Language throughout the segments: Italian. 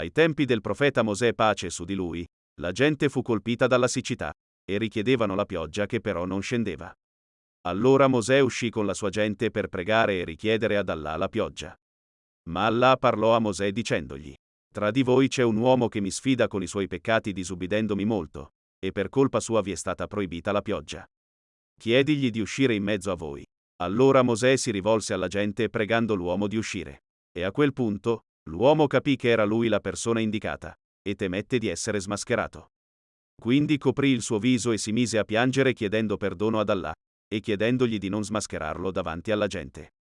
Ai tempi del profeta Mosè pace su di lui, la gente fu colpita dalla siccità, e richiedevano la pioggia che però non scendeva. Allora Mosè uscì con la sua gente per pregare e richiedere ad Allah la pioggia. Ma Allah parlò a Mosè dicendogli, Tra di voi c'è un uomo che mi sfida con i suoi peccati disubbidendomi molto, e per colpa sua vi è stata proibita la pioggia. Chiedigli di uscire in mezzo a voi. Allora Mosè si rivolse alla gente pregando l'uomo di uscire. E a quel punto, l'uomo capì che era lui la persona indicata, e temette di essere smascherato. Quindi coprì il suo viso e si mise a piangere chiedendo perdono ad Allah, e chiedendogli di non smascherarlo davanti alla gente.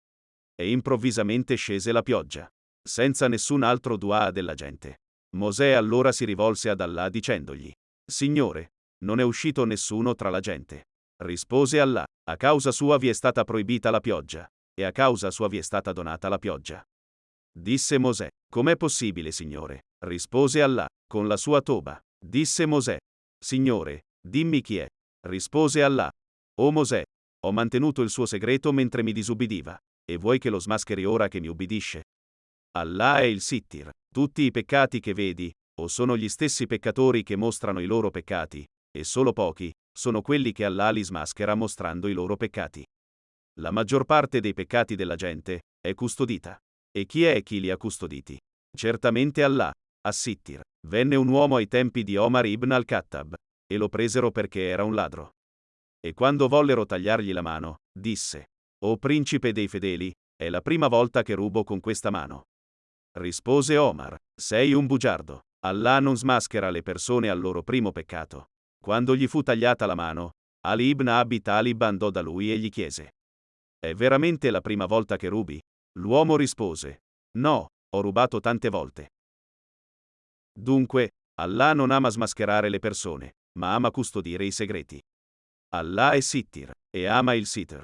E improvvisamente scese la pioggia, senza nessun altro dua della gente. Mosè allora si rivolse ad Allah dicendogli, Signore, non è uscito nessuno tra la gente. Rispose Allah, a causa sua vi è stata proibita la pioggia, e a causa sua vi è stata donata la pioggia. Disse Mosè, com'è possibile, Signore? Rispose Allah, con la sua toba. Disse Mosè, Signore, dimmi chi è. Rispose Allah. O Mosè, ho mantenuto il suo segreto mentre mi disubbidiva, e vuoi che lo smascheri ora che mi ubbidisce? Allah è il Sittir. Tutti i peccati che vedi, o sono gli stessi peccatori che mostrano i loro peccati, e solo pochi, sono quelli che Allah li smaschera mostrando i loro peccati. La maggior parte dei peccati della gente è custodita. E chi è chi li ha custoditi? Certamente Allah, Assittir. Venne un uomo ai tempi di Omar ibn al-Khattab, e lo presero perché era un ladro. E quando vollero tagliargli la mano, disse, O principe dei fedeli, è la prima volta che rubo con questa mano. Rispose Omar, sei un bugiardo. Allah non smaschera le persone al loro primo peccato. Quando gli fu tagliata la mano, Ali ibn Abi Talib andò da lui e gli chiese, È veramente la prima volta che rubi? L'uomo rispose, No, ho rubato tante volte. Dunque, Allah non ama smascherare le persone, ma ama custodire i segreti. Allah è Sittir, e ama il Sitr.